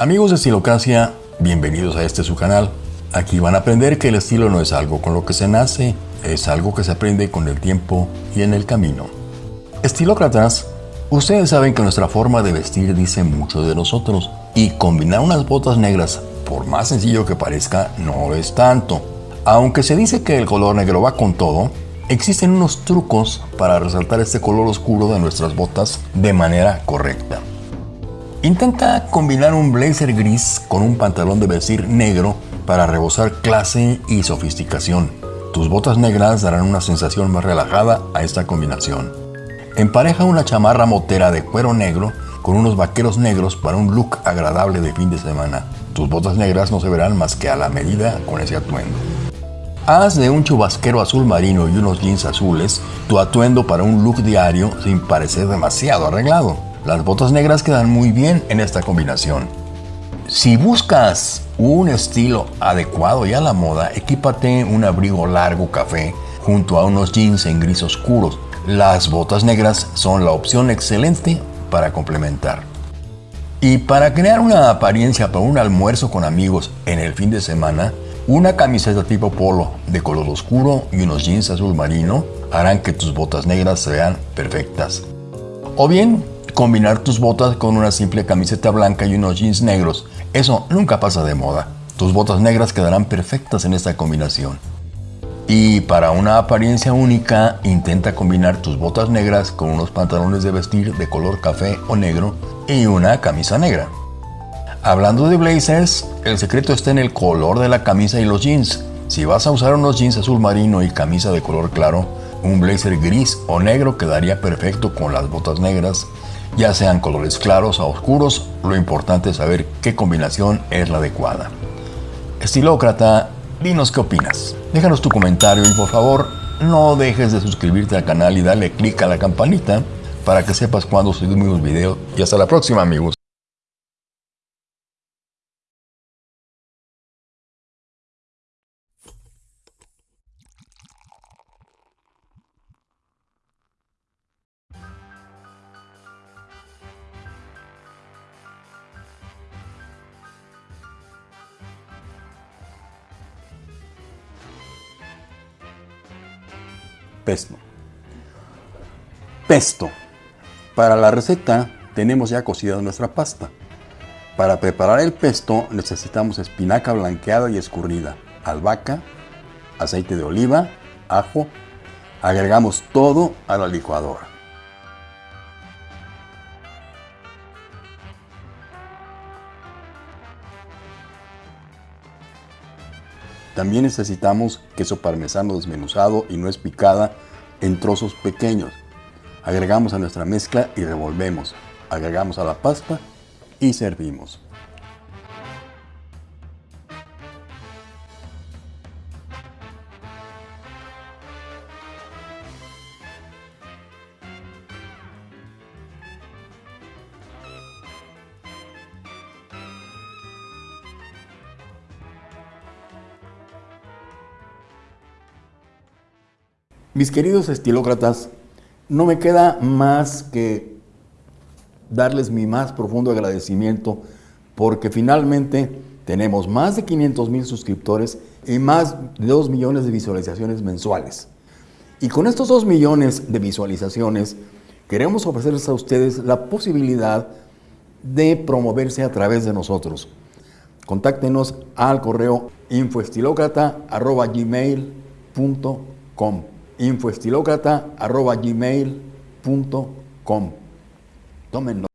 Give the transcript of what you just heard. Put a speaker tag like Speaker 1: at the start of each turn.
Speaker 1: Amigos de Estilocracia, bienvenidos a este su canal. Aquí van a aprender que el estilo no es algo con lo que se nace, es algo que se aprende con el tiempo y en el camino. Estilócratas, ustedes saben que nuestra forma de vestir dice mucho de nosotros y combinar unas botas negras, por más sencillo que parezca, no es tanto. Aunque se dice que el color negro va con todo, existen unos trucos para resaltar este color oscuro de nuestras botas de manera correcta. Intenta combinar un blazer gris con un pantalón de vestir negro para rebosar clase y sofisticación. Tus botas negras darán una sensación más relajada a esta combinación. Empareja una chamarra motera de cuero negro con unos vaqueros negros para un look agradable de fin de semana. Tus botas negras no se verán más que a la medida con ese atuendo. Haz de un chubasquero azul marino y unos jeans azules tu atuendo para un look diario sin parecer demasiado arreglado. Las botas negras quedan muy bien en esta combinación. Si buscas un estilo adecuado y a la moda, equípate un abrigo largo café junto a unos jeans en gris oscuros. Las botas negras son la opción excelente para complementar. Y para crear una apariencia para un almuerzo con amigos en el fin de semana, una camiseta tipo polo de color oscuro y unos jeans azul marino harán que tus botas negras sean perfectas. O bien, combinar tus botas con una simple camiseta blanca y unos jeans negros. Eso nunca pasa de moda. Tus botas negras quedarán perfectas en esta combinación. Y para una apariencia única, intenta combinar tus botas negras con unos pantalones de vestir de color café o negro y una camisa negra. Hablando de blazers, el secreto está en el color de la camisa y los jeans. Si vas a usar unos jeans azul marino y camisa de color claro, un blazer gris o negro quedaría perfecto con las botas negras ya sean colores claros o oscuros, lo importante es saber qué combinación es la adecuada. Estilócrata, dinos qué opinas. Déjanos tu comentario y por favor no dejes de suscribirte al canal y darle clic a la campanita para que sepas cuando subimos video y hasta la próxima amigos. Pesto. Pesto. Para la receta tenemos ya cocida nuestra pasta. Para preparar el pesto necesitamos espinaca blanqueada y escurrida, albahaca, aceite de oliva, ajo. Agregamos todo a la licuadora. También necesitamos queso parmesano desmenuzado y nuez picada en trozos pequeños. Agregamos a nuestra mezcla y revolvemos. Agregamos a la pasta y servimos. Mis queridos estilócratas, no me queda más que darles mi más profundo agradecimiento porque finalmente tenemos más de 500 mil suscriptores y más de 2 millones de visualizaciones mensuales. Y con estos 2 millones de visualizaciones queremos ofrecerles a ustedes la posibilidad de promoverse a través de nosotros. Contáctenos al correo infoestilocrata.gmail.com infoestilocrata.gmail.com. Tómenlo.